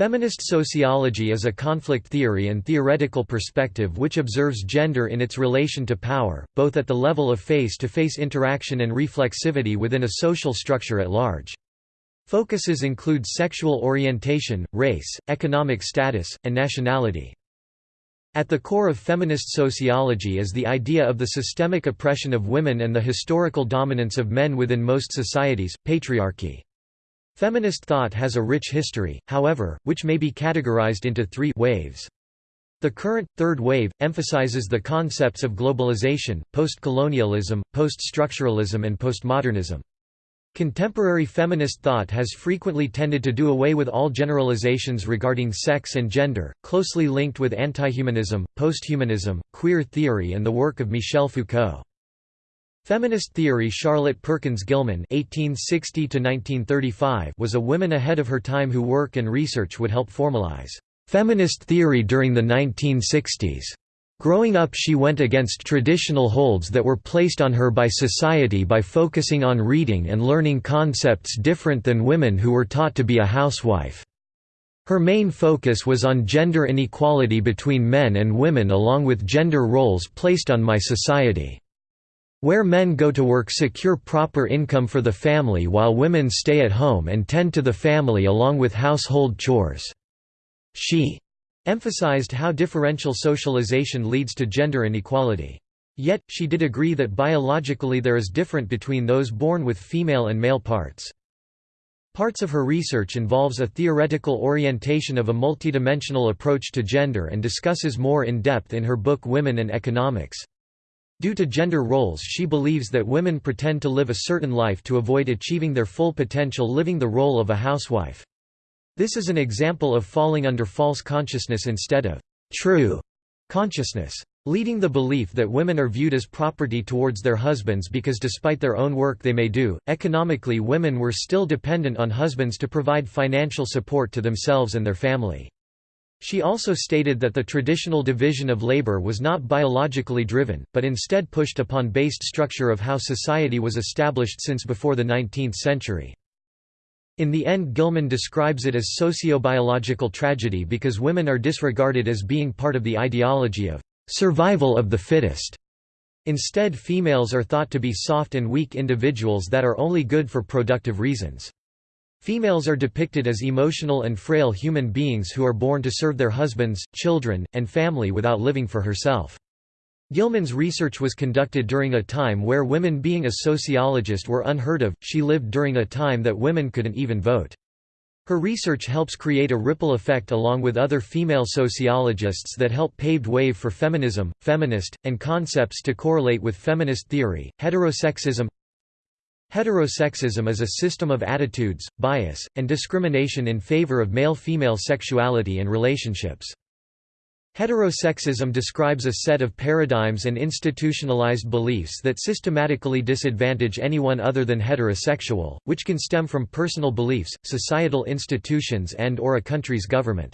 Feminist sociology is a conflict theory and theoretical perspective which observes gender in its relation to power, both at the level of face-to-face -face interaction and reflexivity within a social structure at large. Focuses include sexual orientation, race, economic status, and nationality. At the core of feminist sociology is the idea of the systemic oppression of women and the historical dominance of men within most societies, patriarchy. Feminist thought has a rich history, however, which may be categorized into three waves. The current, third wave, emphasizes the concepts of globalization, post-colonialism, post-structuralism and postmodernism. Contemporary feminist thought has frequently tended to do away with all generalizations regarding sex and gender, closely linked with antihumanism, posthumanism, queer theory and the work of Michel Foucault. Feminist theory Charlotte Perkins Gilman (1860–1935) was a woman ahead of her time who work and research would help formalize feminist theory during the 1960s. Growing up she went against traditional holds that were placed on her by society by focusing on reading and learning concepts different than women who were taught to be a housewife. Her main focus was on gender inequality between men and women along with gender roles placed on my society. Where men go to work secure proper income for the family while women stay at home and tend to the family along with household chores. She emphasized how differential socialization leads to gender inequality. Yet, she did agree that biologically there is different between those born with female and male parts. Parts of her research involves a theoretical orientation of a multidimensional approach to gender and discusses more in depth in her book Women and Economics. Due to gender roles she believes that women pretend to live a certain life to avoid achieving their full potential living the role of a housewife. This is an example of falling under false consciousness instead of true consciousness. Leading the belief that women are viewed as property towards their husbands because despite their own work they may do, economically women were still dependent on husbands to provide financial support to themselves and their family. She also stated that the traditional division of labor was not biologically driven, but instead pushed upon based structure of how society was established since before the 19th century. In the end Gilman describes it as socio-biological tragedy because women are disregarded as being part of the ideology of survival of the fittest. Instead females are thought to be soft and weak individuals that are only good for productive reasons. Females are depicted as emotional and frail human beings who are born to serve their husbands, children, and family without living for herself. Gilman's research was conducted during a time where women being a sociologist were unheard of, she lived during a time that women couldn't even vote. Her research helps create a ripple effect along with other female sociologists that help paved way for feminism, feminist, and concepts to correlate with feminist theory, heterosexism, Heterosexism is a system of attitudes, bias, and discrimination in favor of male-female sexuality and relationships. Heterosexism describes a set of paradigms and institutionalized beliefs that systematically disadvantage anyone other than heterosexual, which can stem from personal beliefs, societal institutions and or a country's government.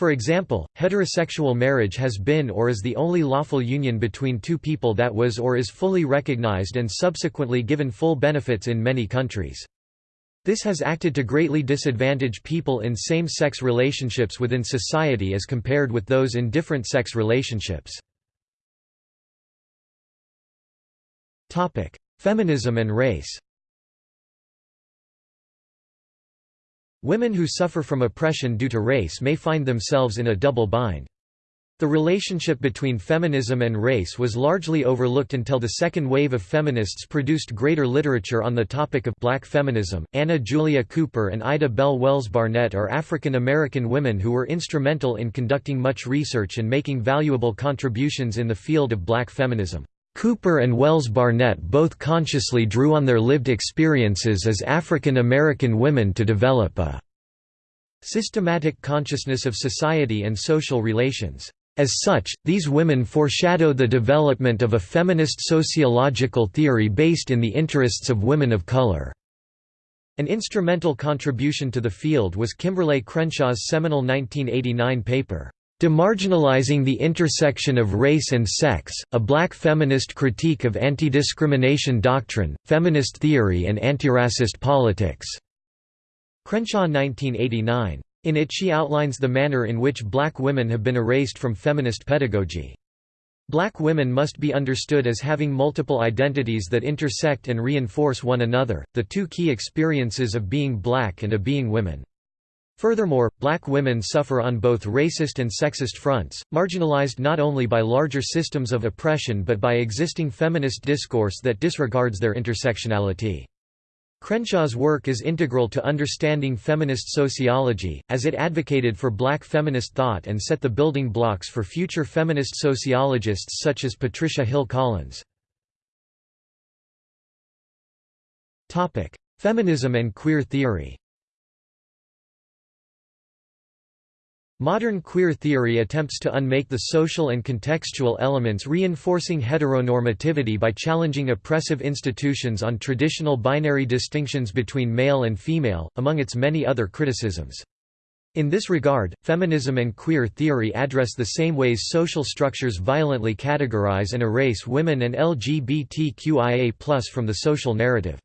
For example, heterosexual marriage has been or is the only lawful union between two people that was or is fully recognized and subsequently given full benefits in many countries. This has acted to greatly disadvantage people in same-sex relationships within society as compared with those in different sex relationships. Feminism and race Women who suffer from oppression due to race may find themselves in a double bind. The relationship between feminism and race was largely overlooked until the second wave of feminists produced greater literature on the topic of black feminism. Anna Julia Cooper and Ida Bell Wells Barnett are African American women who were instrumental in conducting much research and making valuable contributions in the field of black feminism. Cooper and Wells Barnett both consciously drew on their lived experiences as African American women to develop a systematic consciousness of society and social relations. As such, these women foreshadow the development of a feminist sociological theory based in the interests of women of color. An instrumental contribution to the field was Kimberlé Crenshaw's seminal 1989 paper, Demarginalizing the Intersection of Race and Sex, a Black Feminist Critique of Anti-Discrimination Doctrine, Feminist Theory and Antiracist Politics. Crenshaw 1989. In it she outlines the manner in which black women have been erased from feminist pedagogy. Black women must be understood as having multiple identities that intersect and reinforce one another, the two key experiences of being black and of being women. Furthermore, black women suffer on both racist and sexist fronts, marginalized not only by larger systems of oppression but by existing feminist discourse that disregards their intersectionality. Crenshaw's work is integral to understanding feminist sociology, as it advocated for black feminist thought and set the building blocks for future feminist sociologists such as Patricia Hill Collins. Feminism and queer theory Modern queer theory attempts to unmake the social and contextual elements reinforcing heteronormativity by challenging oppressive institutions on traditional binary distinctions between male and female, among its many other criticisms. In this regard, feminism and queer theory address the same ways social structures violently categorize and erase women and LGBTQIA from the social narrative.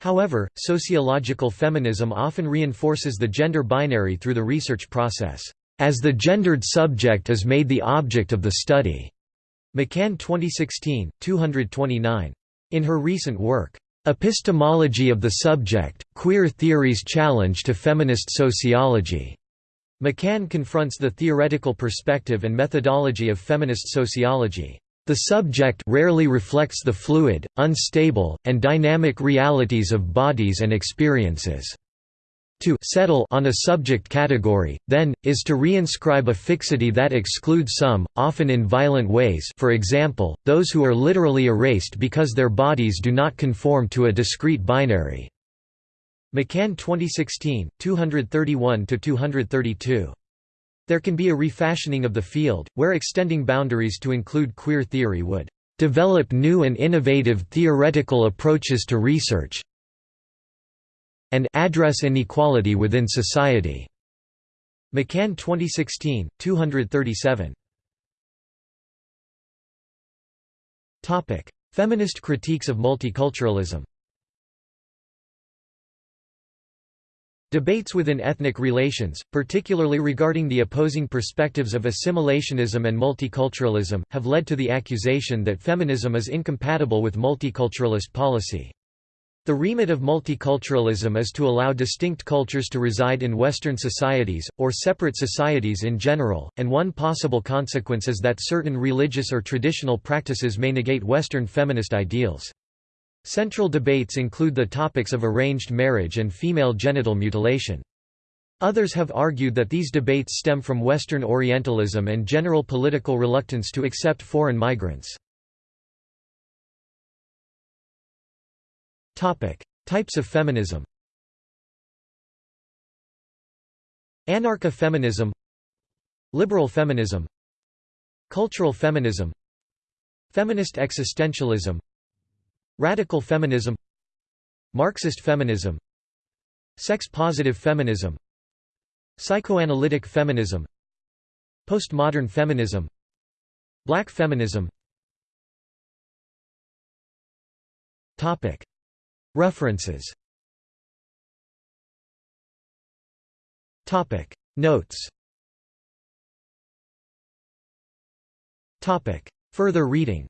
However, sociological feminism often reinforces the gender binary through the research process as the gendered subject is made the object of the study. McCann 2016, 229. In her recent work, Epistemology of the Subject, Queer Theory's Challenge to Feminist Sociology, McCann confronts the theoretical perspective and methodology of feminist sociology. The subject rarely reflects the fluid, unstable, and dynamic realities of bodies and experiences. To settle on a subject category, then, is to reinscribe a fixity that excludes some, often in violent ways for example, those who are literally erased because their bodies do not conform to a discrete binary." McCann 2016, 231–232. There can be a refashioning of the field, where extending boundaries to include queer theory would "...develop new and innovative theoretical approaches to research, and address inequality within society. McCann 2016, 237. Topic: Feminist critiques of multiculturalism. Debates within ethnic relations, particularly regarding the opposing perspectives of assimilationism and multiculturalism, have led to the accusation that feminism is incompatible with multiculturalist policy. The remit of multiculturalism is to allow distinct cultures to reside in Western societies, or separate societies in general, and one possible consequence is that certain religious or traditional practices may negate Western feminist ideals. Central debates include the topics of arranged marriage and female genital mutilation. Others have argued that these debates stem from Western Orientalism and general political reluctance to accept foreign migrants. Topic: Types of feminism. Anarcha-feminism Liberal feminism Cultural feminism Feminist existentialism Radical feminism Marxist feminism Sex-positive feminism Psychoanalytic feminism Postmodern feminism Black feminism Topic References. Topic. Notes. Topic. Further reading